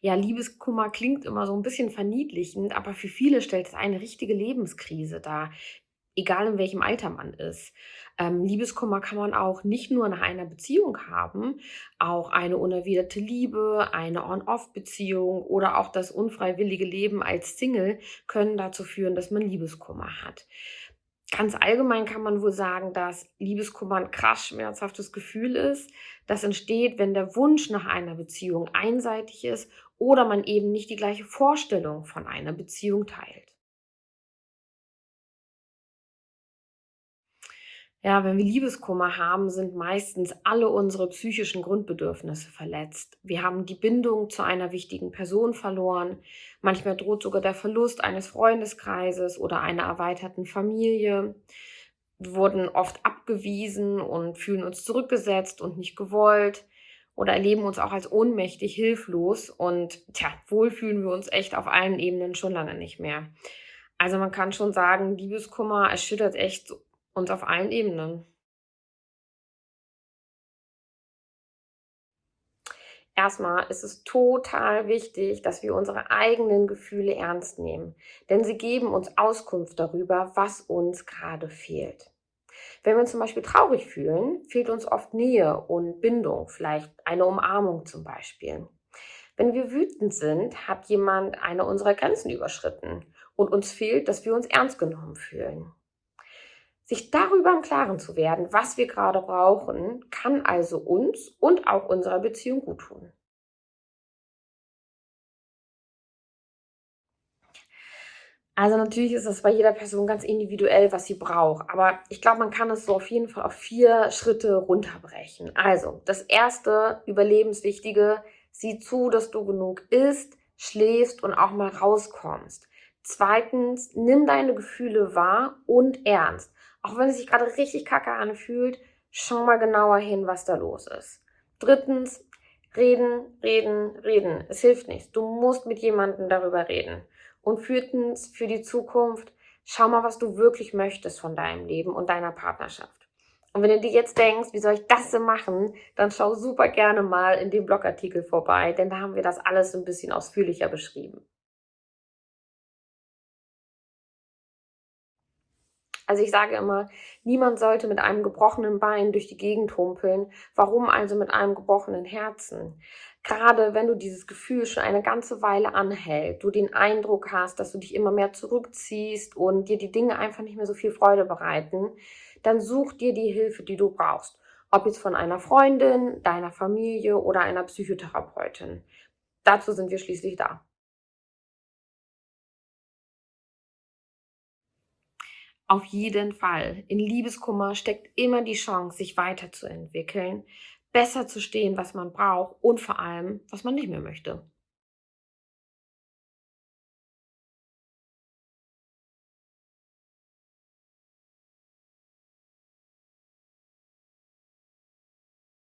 Ja, Liebeskummer klingt immer so ein bisschen verniedlichend, aber für viele stellt es eine richtige Lebenskrise dar, egal in welchem Alter man ist. Ähm, Liebeskummer kann man auch nicht nur nach einer Beziehung haben, auch eine unerwiderte Liebe, eine On-Off-Beziehung oder auch das unfreiwillige Leben als Single können dazu führen, dass man Liebeskummer hat. Ganz allgemein kann man wohl sagen, dass Liebeskummer ein krass schmerzhaftes Gefühl ist. Das entsteht, wenn der Wunsch nach einer Beziehung einseitig ist oder man eben nicht die gleiche Vorstellung von einer Beziehung teilt. Ja, wenn wir Liebeskummer haben, sind meistens alle unsere psychischen Grundbedürfnisse verletzt. Wir haben die Bindung zu einer wichtigen Person verloren. Manchmal droht sogar der Verlust eines Freundeskreises oder einer erweiterten Familie. Wir wurden oft abgewiesen und fühlen uns zurückgesetzt und nicht gewollt oder erleben uns auch als ohnmächtig, hilflos und tja, wohl fühlen wir uns echt auf allen Ebenen schon lange nicht mehr. Also man kann schon sagen, Liebeskummer erschüttert echt und auf allen Ebenen. Erstmal ist es total wichtig, dass wir unsere eigenen Gefühle ernst nehmen, denn sie geben uns Auskunft darüber, was uns gerade fehlt. Wenn wir uns zum Beispiel traurig fühlen, fehlt uns oft Nähe und Bindung, vielleicht eine Umarmung zum Beispiel. Wenn wir wütend sind, hat jemand eine unserer Grenzen überschritten und uns fehlt, dass wir uns ernst genommen fühlen. Sich darüber im Klaren zu werden, was wir gerade brauchen, kann also uns und auch unserer Beziehung gut tun. Also natürlich ist es bei jeder Person ganz individuell, was sie braucht. Aber ich glaube, man kann es so auf jeden Fall auf vier Schritte runterbrechen. Also das erste, überlebenswichtige, sieh zu, dass du genug isst, schläfst und auch mal rauskommst. Zweitens, nimm deine Gefühle wahr und ernst. Auch wenn es sich gerade richtig kacke anfühlt, schau mal genauer hin, was da los ist. Drittens, reden, reden, reden. Es hilft nichts. Du musst mit jemandem darüber reden. Und viertens, für die Zukunft, schau mal, was du wirklich möchtest von deinem Leben und deiner Partnerschaft. Und wenn du dir jetzt denkst, wie soll ich das denn machen, dann schau super gerne mal in dem Blogartikel vorbei, denn da haben wir das alles ein bisschen ausführlicher beschrieben. Also ich sage immer, niemand sollte mit einem gebrochenen Bein durch die Gegend humpeln. Warum also mit einem gebrochenen Herzen? Gerade wenn du dieses Gefühl schon eine ganze Weile anhält, du den Eindruck hast, dass du dich immer mehr zurückziehst und dir die Dinge einfach nicht mehr so viel Freude bereiten, dann such dir die Hilfe, die du brauchst. Ob jetzt von einer Freundin, deiner Familie oder einer Psychotherapeutin. Dazu sind wir schließlich da. Auf jeden Fall. In Liebeskummer steckt immer die Chance, sich weiterzuentwickeln, besser zu stehen, was man braucht und vor allem, was man nicht mehr möchte.